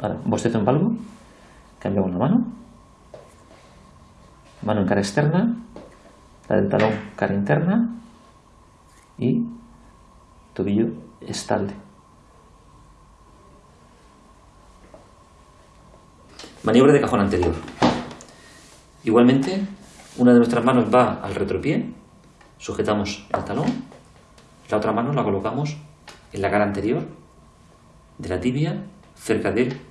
Ahora, bostezo en valgo, cambiamos la mano, mano en cara externa, la del talón cara interna. Y tobillo estable. Maniobra de cajón anterior. Igualmente, una de nuestras manos va al retropié, sujetamos el talón, la otra mano la colocamos en la cara anterior de la tibia, cerca de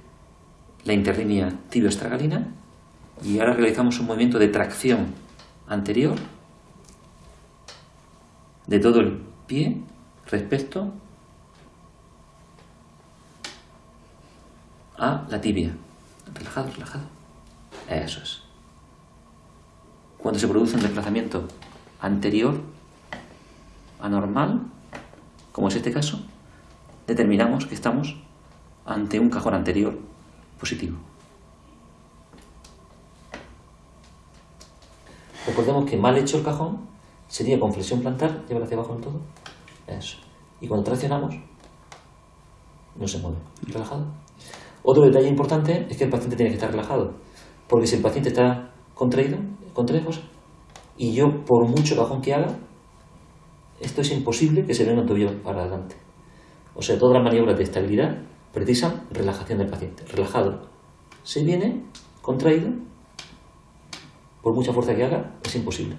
la interlínea tibio-estragalina, y ahora realizamos un movimiento de tracción anterior de todo el pie respecto a la tibia. Relajado, relajado. Eso es. Cuando se produce un desplazamiento anterior anormal, como es este caso, determinamos que estamos ante un cajón anterior positivo. Recordemos que mal hecho el cajón sería con flexión plantar, llevar hacia abajo en todo. Eso. Y cuando traccionamos, no se mueve. Relajado. Otro detalle importante es que el paciente tiene que estar relajado. Porque si el paciente está contraído, contraído y yo por mucho cajón que haga, esto es imposible que se venga un tobillo para adelante. O sea, todas las maniobras de estabilidad precisan relajación del paciente. Relajado. Se viene, contraído, por mucha fuerza que haga, es imposible.